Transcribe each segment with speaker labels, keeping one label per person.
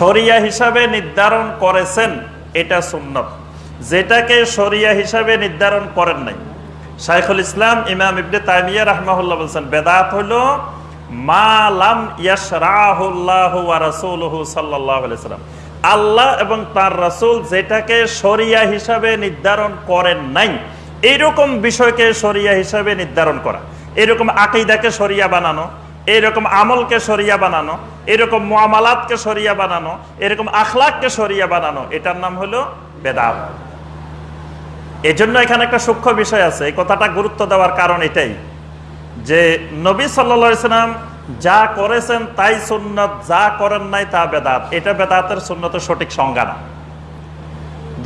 Speaker 1: শরিয়া হিসাবে নির্ধারণ করেছেন, এটা সুন্নত। যেটাকে শরিয়া হিসাবে নির্ধারণ করেন নাই। শাইখুল ইসলাম ইমাম ইবনে তাইমিয়া রাহমাহুল্লাহ বলছেন, বেদাত হলো, মা লাম ইয়াশরাহুল্লাহু ওয়া রাসূলুহু সাল্লাল্লাহু আলাইহি সাল্লাম আল্লাহ এবং তার রাসূল যেটাকে শরিয়া হিসাবে নির্ধারণ করেন নাই এইরকম বিষয়কে শরিয়া হিসাবে নির্ধারণ করা, এরকম আকিদাকে শরিয়া বানানো এরকম আমলকে সরিয়া বানানো, এরকম মোয়ামালাতকে সরিয়া বানানো, এরকম আখলাককে সরিয়া বানানো, এটার নাম হলো বেদাত। এই জন্য এখানে একটা সূক্ষ্ম বিষয় আছে। এই কথাটা গুরুত্ব দেওয়ার কারণ এটাই যে নবী সাল্লাম যা করেছেন তাই সুন্নত, যা করেন নাই তা বেদাত। এটা বেদাতের সুন্নতের সঠিক সংজ্ঞা না।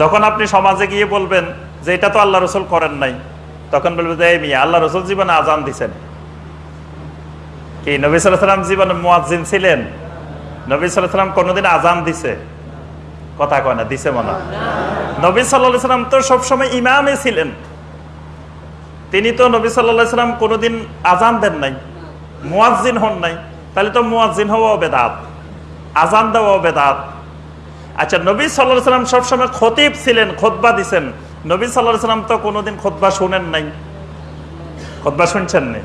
Speaker 1: যখন আপনি সমাজে গিয়ে বলবেন যে এটা তো আল্লাহ রসুল করেন নাই, তখন বলবে যে, এই মিয়া, আল্লাহ রসুল জীবনে আজান দিছেন। কি, নবী সাল্লাম জীবনে মুয়াজ্জিন ছিলেন? নবী সাল্লাম কোনোদিন আজান দিছে? কথা কয় না, দিছে মনে। নবী সাল্লাম তো সবসময় ইমামে ছিলেন। তিনি তো নবী সাল্লাম কোনোদিন আজান দেন নাই, মুয়াজ্জিন হন নাই। তাহলে তো মুয়াজ্জিন হওয়াও বেদাত আজান দেওয়াও বেদাত। আচ্ছা নবী সাল্লাহ সাল্লাম সবসময় খতিব ছিলেন, খোদবা দিছেন। নবী সাল্লাহ সাল্লাম তো কোনোদিন খোদবা শুনেন নাই। খোদবা শুনছেন না?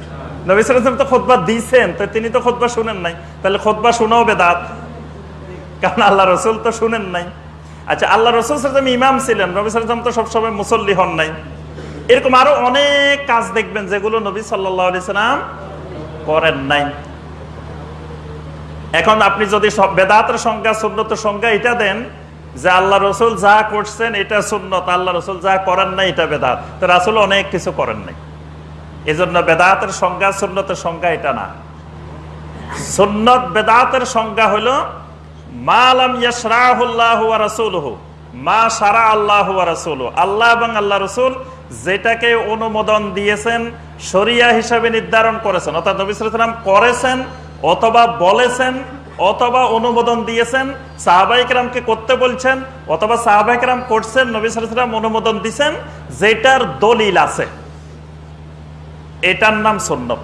Speaker 1: নবী সাল্লাম তো খোদবা দিয়েছেন তো তিনি তো খোদবা শুনেন নাই। তাহলে খোদবা শোনাও বেদাত। কারণ আল্লাহ রসুল তো শুনেন নাই। আচ্ছা আল্লাহ রসুল সাল্লাম ইমাম ছিলেন, নবী সাল্লাম তো সবসময় মুসল্লি হন নাই। এরকম আরও অনেক কাজ দেখবেন যেগুলো নবী সাল্লাহ সাল্লাম করেন নাই। এখন আপনি যদি বেদাতের সংজ্ঞা, সুন্নতের সংজ্ঞা এটা দেন, যে আল্লাহ রসুল যা করছেন এটা সুন্নত, আল্লাহ রসুল যা করেন নাই এটা বেদাত। তো রাসুল অনেক কিছু করেন নাই। এই জন্য বেদাতের সংজ্ঞা, সুন্নতের সংজ্ঞা এটা না। সুন্নত বেদাতের সংজ্ঞা হলো মালাম মা সারা আল্লাহু আল্লাহ আল্লাহ রসুল যেটাকে অনুমোদন দিয়েছেন, শরিয়া হিসাবে নির্ধারণ করেছেন, অর্থাৎ করেছেন অথবা বলেছেন অথবা অনুমোদন দিয়েছেন করতে বলছেন অথবা সাহাবাইকরাম করছেন, নবী ওয়াসাল্লাম অনুমোদন দিয়েছেন যেটার দলিল আছে। এটার নাম সুন্নত।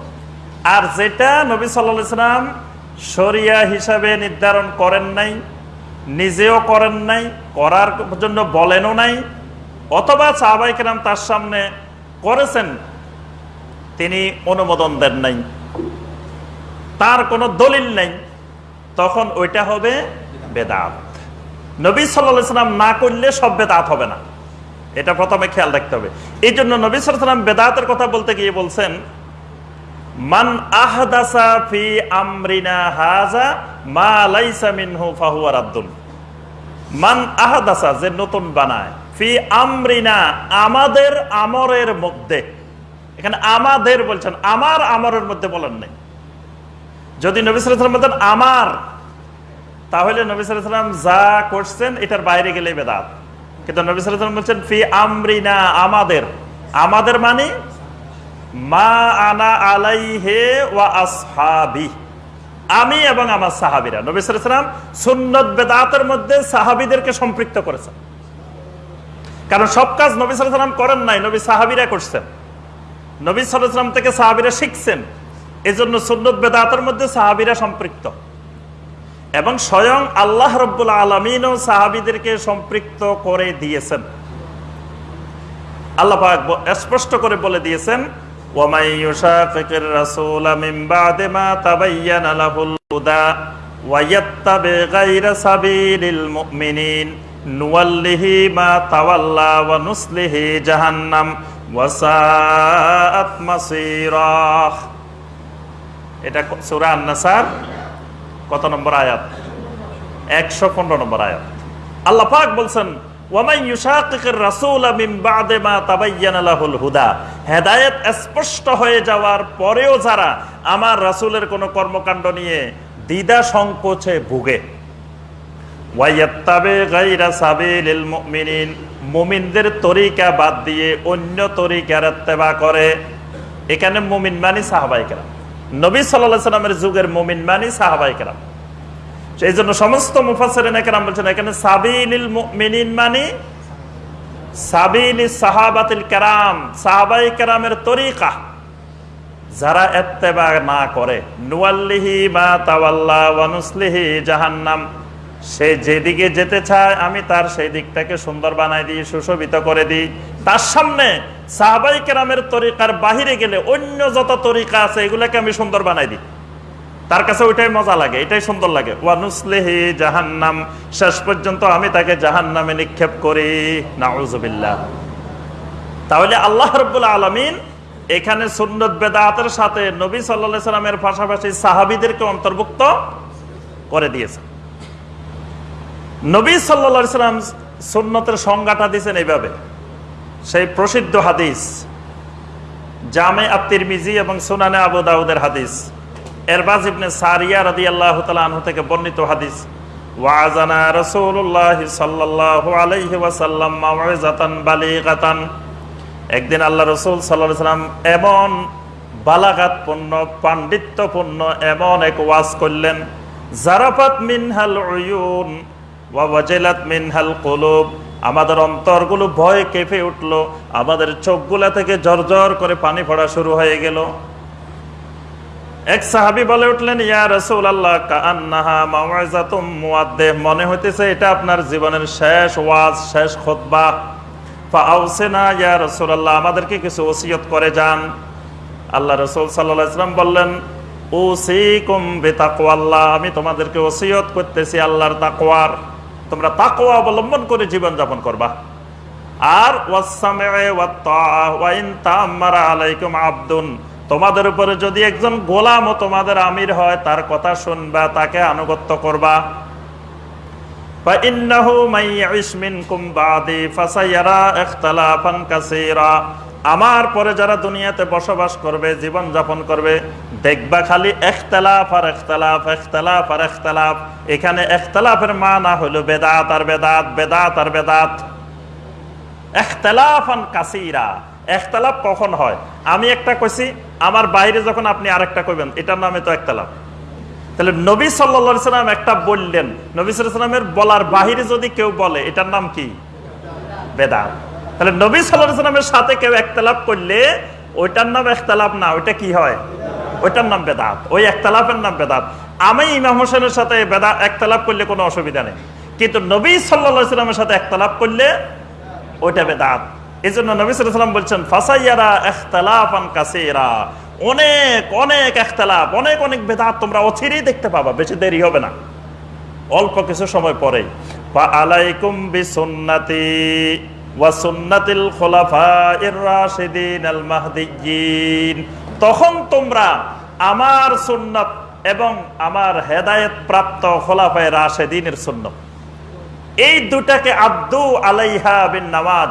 Speaker 1: আর যেটা নবী সাল্লা সাল্লাম শরিয়া হিসাবে নির্ধারণ করেন নাই, নিজেও করেন নাই, করার জন্য বলেনও নাই, অথবা সাহাবাইকেরাম তার সামনে করেছেন, তিনি অনুমোদন দেন নাই। তার কোনো দলিল নেই, তখন ওইটা হবে বেদাত। নবী সাল্লাম না করলে সব বেদাত হবে না। এটা প্রথমে খেয়াল রাখতে হবে। এই জন্য নবী সালাম বেদাতের কথা বলতে গিয়ে বলছেন, মান আহদাসা ফি আমরিনা হাজা মা লাইসা মিনহু ফাহুয়া রাদ্দুন। মান আহদাসা, যে নতুন বানায়, ফি আমরিনা, আমাদের আমরের মধ্যে। এখানে আমাদের বলছেন, আমার আমরের মধ্যে বলেন নাই। যদি নবী সালাম বলতেন, আমার, তাহলে নবী সালাম যা করছেন, এটার বাইরে গেলে বেদাত। কিন্তু নবী সালাম বলছেন, ফি আমরিনা, আমাদের। আমাদের মানে মা আনা আলাই হে ওয়া আসহাবি। আমি এবং আমার সাহাবিরা। নবী সালাম সুন্নত বেদাতের মধ্যে সাহাবিদেরকে সম্পৃক্ত করেছেন। কারণ সব কাজ নবী সালাম করেন নাই, নবী সাহাবিরা করছেন। নবী সালাম থেকে সাহাবিরা শিখছেন। এজন্য সুন্নত বেদাতের মধ্যে সাহাবিরা সম্পৃক্ত। এবং স্বয়ং আল্লাহ রব্বুল আলমিনও সাহাবিদেরকে সম্পৃক্ত করে দিয়েছেন। আল্লাহ স্পষ্ট করে বলে দিয়েছেন এটা সূরা আন-নাসার কত নম্বর আয়াত? একশো পনেরো নম্বর আয়াত। আল্লাহ পাক বলছেন হেদায়েত স্পষ্ট হয়ে যাওয়ার পরেও যারা আমার কোনো কর্মকাণ্ড নিয়ে সংকোচে ভুগে। মুমিনদের তরিকা বাদ দিয়ে অন্য তরিকার করে। এখানে মুমিন মানে সাহাবাই কেরাম। নবী সাল্লাল্লাহু সাল্লামের যুগের মুমিন মানি সাহাবাই কেরাম। সেই জন্য সমস্ত মুফাসসিরিন কেরাম বলছেন, এখানে সাবিলিল মুমিনিন মানে সাহাবাতিল সাহাবাই তরিকা। যারা এত্তেবা না করে, নুয়াল্লিহি ওয়া জাহান্নাম, সে যেদিকে যেতে চায়, আমি তার সেই দিকটাকে সুন্দর বানাই দিই, সুশোভিত করে দিই। তার সামনে সাহাবাই কেরামের তরিকার বাহিরে গেলে অন্য যত তরিকা আছে, এগুলাকে আমি সুন্দর বানাই দিই। তার কাছে ওইটাই মজা লাগে, এটাই সুন্দর লাগে। ওয়ানুসলেহি জাহান্নাম, শেষ পর্যন্ত আমি তাকে জাহান্নামে নিক্ষেপ করি। নাউজুবিল্লাহ। তাহলে আল্লাহ রব্বুল আলমিন এখানে সুন্নত বেদাতের সাথে নবী সাল্লা সাল্লামের পাশাপাশি সাহাবিদেরকে অন্তর্ভুক্ত করে দিয়েছে নবী সাল্লা সাল্লাম সুন্নতের সংজ্ঞাটা দিয়েছেন এইভাবে। সেই প্রসিদ্ধ হাদিস, জামে আত্মির মিজি এবং সুনানে আবু দাউদের হাদিস। এরবাজ ইবনে সারিয়া রাদি আল্লাহ আনহু থেকে বর্ণিত হাদিস ওয়াজানা একদিন আল্লাহ রসুল সাল্লাম এমন বালাঘাতপূর্ণ, পাণ্ডিত্যপূর্ণ এমন এক ওয়াজ করলেন, জারাফাত মিনহাল মিনহাল কলুব। আমাদের অন্তরগুলো ভয় কেঁপে উঠল, আমাদের চোখগুলা থেকে জর্জর করে পানি পড়া শুরু হয়ে গেল। এক সাহাবি বলে উঠলেন, ইয়া রসুল আল্লাহ মুয়াদ্দেহ মনে হইতেছে এটা আপনার জীবনের শেষ ওয়াজ, শেষ খুতবা। ফাউসেনা ইয়া রসুল আল্লাহ আমাদেরকে কিছু ওসিয়ত করে যান। আল্লাহ রসুল সাল্লাহ ইসলাম বললেন ও ওসিকুম বেতাকওয়াল্লাহ, আমি তোমাদেরকে ওসিয়ত করতেছি আল্লাহর তাকওয়ার। তোমরা তাকওয়া অবলম্বন করে জীবন যাপন করবা আর আলাইকুম আব্দুন তোমাদের উপরে যদি একজন গোলাম ও তোমাদের আমির হয় তার কথা শুনবা তাকে আনুগত্য করবা فإنه من يعش منكم بعدي فسيرى اختلافا كثيرا আমার পরে যারা দুনিয়াতে বসবাস করবে জীবন যাপন করবে, দেখবা খালি এখতলাফ আর এখতলাফ এখতলাফ আর এখতলাফ। এখানে একতলাফের মা না হলো বেদাত আর বেদাত বেদাত আর বেদাত। এখতলাফান কাসিরা। এখতলাফ কখন হয়? আমি একটা কইছি, আমার বাইরে যখন আপনি আরেকটা কইবেন, এটার নামে তো একতলাফ তাহলে নবী সাল্লা সাল্লাম একটা বললেন, নবী সাল্লামের বলার বাহিরে যদি কেউ বলে, এটার নাম কি? বেদাত। তাহলে নবী সাল্লাহ সাল্লামের সাথে কেউ একতলাপ করলে ওইটার নাম একতলাপ না, ওইটা কি হয়? ওইটার নাম বেদাত, ওই একতলাপের নাম বেদাত। আমি ইমাম হোসেনের সাথে বেদা, একতলাপ করলে কোনো অসুবিধা নেই। কিন্তু নবী সাল্লা সাল্লামের সাথে একতলাপ করলে ওইটা বেদাত। এই জন্য নবী সাল্লাম বলছেন, ফাসাইয়ারা একতলাফান কাসেরা। অনেক অনেক একতলাপ, অনেক অনেক বেদাত তোমরা অচিরেই দেখতে পাবা, বেশি দেরি হবে না। অল্প কিছু সময় পরে আলাইকুম বিসুন্নাতি। ওয়াসুন্নাতিল খোলাফায়ের রাশিদিন আল তখন তোমরা আমার সুন্নাত এবং আমার হেদায়েত প্রাপ্ত খোলাফায়ে রাশেদিনের সুন্নত। এই দুটাকে আব্দু আলাইহা বিন নামাজ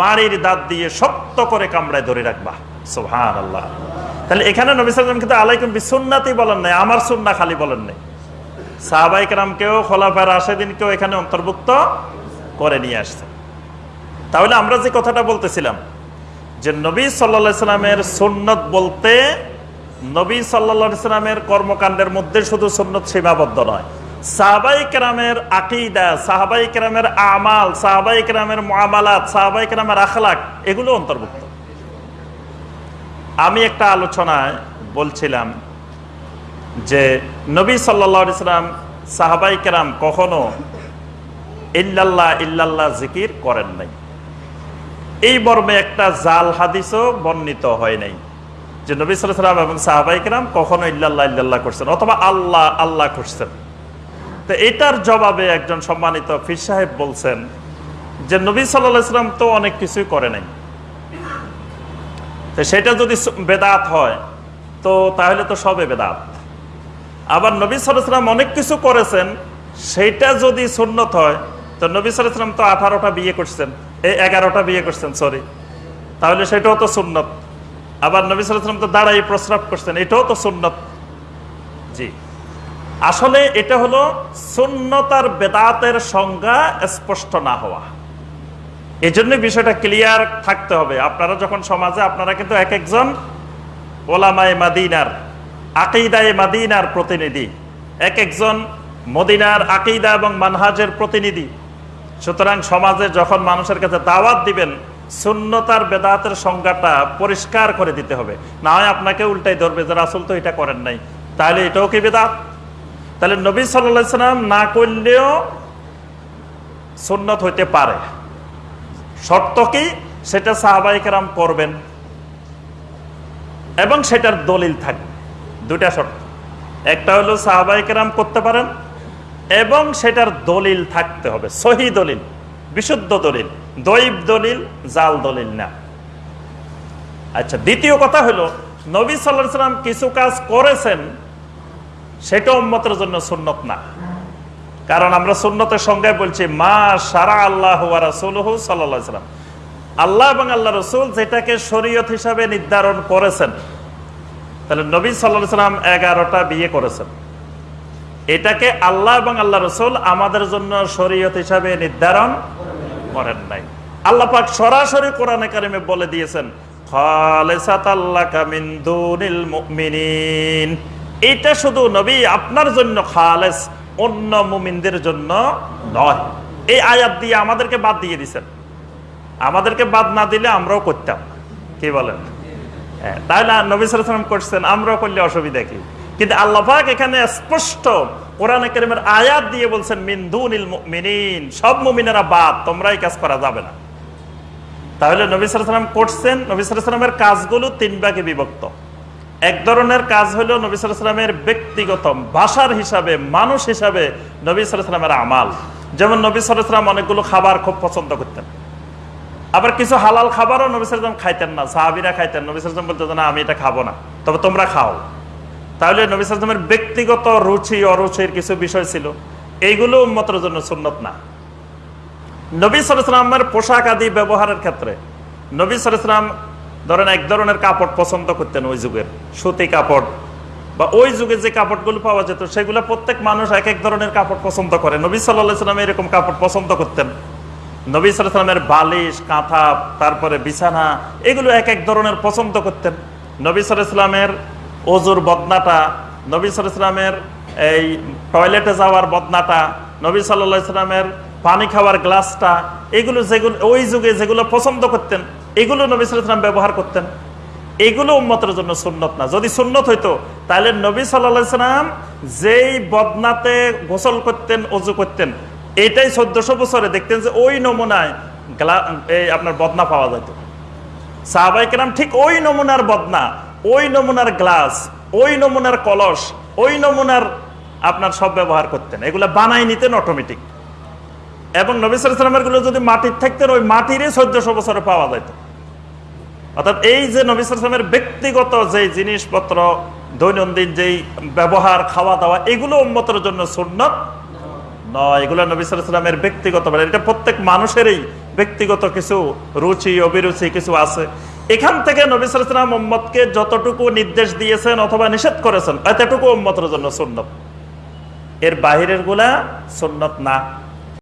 Speaker 1: মারির দাঁত দিয়ে শক্ত করে কামড়ায় ধরে রাখবা। সুহান আল্লাহ তাহলে এখানে নবী সাল্লাম কিন্তু আলাইকুম বিসুন্নাতি বলেন নাই, আমার সুন্না খালি বলেন নাই। সাহাবাই কেরামকেও খোলাফায় রাশেদিনকেও এখানে অন্তর্ভুক্ত করে নিয়ে আসছে। তাহলে আমরা যে কথাটা বলতেছিলাম, যে নবী সাল্লা সাল্লামের সুন্নত বলতে নবী সাল্লা সাল্লামের কর্মকাণ্ডের মধ্যে শুধু সুন্নত সীমাবদ্ধ নয়। সাহাবাই কেরামের আকিদা, সাহাবাই কেরামের আমাল, সাহাবাই কেরামের মামালাত সাহাবাই কেরামের আখলাক, এগুলো অন্তর্ভুক্ত। আমি একটা আলোচনায় বলছিলাম যে নবী সাল্লা সাল্লাম সাহাবাই কেরাম কখনো ইল্লাল্লাহ ইল্লাল্লাহ জিকির করেন নাই। এই মর্মে একটা জাল হাদিসও বর্ণিত হয় নাই যে নবী সালাম এবং সাহাবাইকরাম কখনো ইল্লাল্লাহ ইল্লাল্লাহ করছেন, অথবা আল্লাহ আল্লাহ করছেন। তো এটার জবাবে একজন সম্মানিত ফির সাহেব বলছেন যে নবী সাল্লাম তো অনেক কিছুই করে নাই। তো সেটা যদি বেদাত হয়, তো তাহলে তো সবে বেদাত। আবার নবী সাল্লাম অনেক কিছু করেছেন সেইটা যদি সুন্নত হয়, তো নবী সাল্লাম তো আঠারোটা বিয়ে করছেন। এই এগারোটা বিয়ে করছেন সরি তাহলে সেটাও তো সুন্নত। আবার নবী সাল্লাম তো দাঁড়াই প্রস্রাব করছেন, এটাও তো সুন্নত। জি। আসলে এটা হলো সুন্নতার বেদাতের সংজ্ঞা স্পষ্ট না হওয়া। এই জন্য বিষয়টা ক্লিয়ার থাকতে হবে। আপনারা যখন সমাজে, আপনারা কিন্তু এক একজন ওলামায় মাদিনার, আকিদায় মাদিনার প্রতিনিধি। এক একজন মদিনার আকিদা এবং মানহাজের প্রতিনিধি। সুতরাং সমাজে যখন মানুষের কাছে দাওয়াত দিবেন শূন্যতার বেদাতের সংজ্ঞাটা পরিষ্কার করে দিতে হবে। না হয় আপনাকে উল্টাই ধরবে যে রাসুল তো এটা করেন নাই। তাহলে এটাও কি বেদাত? তাহলে নবী সাল্লা সাল্লাম না করলেও সুন্নত হইতে পারে। শর্ত কি? সেটা সাহাবাইকেরাম করবেন। এবং সেটার দলিল থাকবে। দুটা শর্ত। একটা হলো সাহাবাইকেরাম করতে পারেন এবং সেটার দলিল থাকতে হবে, সহি দলিল, বিশুদ্ধ দলিল, দৈব দলিল, জাল দলিল না। আচ্ছা দ্বিতীয় কথা হলো, নবী সাল্লাহ সাল্লাম কিছু কাজ করেছেন, সেটা উম্মতের জন্য সুন্নত না। কারণ আমরা সুন্নতের সংজ্ঞায় বলছি, মা সারা আল্লাহ সাল্লাম। আল্লাহ এবং আল্লাহ রসুল যেটাকে শরীয়ত হিসাবে নির্ধারণ করেছেন। তাহলে নবী সাল্লাহ সাল্লাম এগারোটা বিয়ে করেছেন। এটাকে আল্লাহ এবং আল্লাহ রসুল আমাদের জন্য শরীয়ত হিসাবে নির্ধারণ করেন নাই। আল্লাহ পাক সরাসরি কোরআনে কারিমে বলে দিয়েছেন এটা শুধু নবী আপনার জন্য খালেস অন্য মুমিনদের জন্য নয়। এই আয়াত দিয়ে আমাদেরকে বাদ দিয়ে দিছেন আমাদেরকে বাদ না দিলে আমরাও করতাম। কি বলেন? হ্যাঁ, তাহলে নবী সালাম করছেন আমরাও করলে অসুবিধা কি? কিন্তু আল্লাহাক এখানে স্পষ্ট কোরআন কেরিমের আয়াত দিয়ে বলছেন মিন্দুনিল মিনিন সব মুমিনেরা বাদ, তোমরাই কাজ করা যাবে না। তাহলে নবী সালাম করছেন, নবী সালামের কাজগুলো তিন ভাগে বিভক্ত। এক ধরনের কাজ হলো নবী সালামের ব্যক্তিগত ভাষার হিসাবে, মানুষ হিসাবে নবী সালামের আমাল। যেমন নবী সালাম অনেকগুলো খাবার খুব পছন্দ করতেন। আবার কিছু হালাল খাবারও নবী সালাম খাইতেন না, সাহাবিরা খাইতেন। নবী সালাম বলতেন, না, আমি এটা খাব না, তবে তোমরা খাও। তাহলে নবী সালামের ব্যক্তিগত রুচি, অরুচির কিছু বিষয় ছিল। এইগুলো উন্মতের জন্য সুন্নত না। নবী সালামের পোশাক আদি ব্যবহারের ক্ষেত্রে নবী সালাম ধরেন এক ধরনের কাপড় পছন্দ করতেন ওই যুগের, সুতি কাপড়। বা ওই যুগে যে কাপড়গুলো পাওয়া যেত, সেগুলো প্রত্যেক মানুষ এক এক ধরনের কাপড় পছন্দ করে। নবী সাল্লাহ সাল্লাম এরকম কাপড় পছন্দ করতেন। নবী সাল্লামের বালিশ, কাঁথা, তারপরে বিছানা, এগুলো এক এক ধরনের পছন্দ করতেন। নবী সাল্লামের অজুর বদনাটা, নবী সাল্লামের এই টয়লেটে যাওয়ার বদনাটা, নবী সাল্লামের পানি খাওয়ার গ্লাসটা, এগুলো যেগুলো, ওই যুগে যেগুলো পছন্দ করতেন, এগুলো নবী সাল্লাম ব্যবহার করতেন। এগুলো উন্মতের জন্য সুন্নত না। যদি সুন্নত হইতো, তাহলে নবী সাল্লা সাল্লাম যেই বদনাতে গোসল করতেন অজু করতেন, এটাই চোদ্দশো বছরে দেখতেন যে ওই নমুনায় গ্লা এই আপনার বদনা পাওয়া যেত সাহাবাই কেরাম ঠিক ওই নমুনার বদনা। ওই নমুনার গ্লাস, ওই নমুনার কলস, ওই নমুনার আপনার সব ব্যবহার করতেন। এগুলো বানাই নিতেন অটোমেটিক এবং নবিসামেরগুলো যদি মাটির থাকতেন, ওই মাটিরই চোদ্দশো বছরে পাওয়া যেত। অর্থাৎ এই যে নবিসামের ব্যক্তিগত যে জিনিসপত্র, দৈনন্দিন যেই ব্যবহার খাওয়া দাওয়া এগুলো উন্মতের জন্য সুন্নত নয়। এগুলো নবিসামের ব্যক্তিগত এটা প্রত্যেক মানুষেরই ব্যক্তিগত কিছু রুচি, অভিরুচি কিছু আছে। এখান থেকে নবিসাম মোহাম্মদকে যতটুকু নির্দেশ দিয়েছেন অথবা নিষেধ করেছেন, এতটুকু উম্মতের জন্য সুন্নত। এর বাহিরেরগুলা সুন্নত না।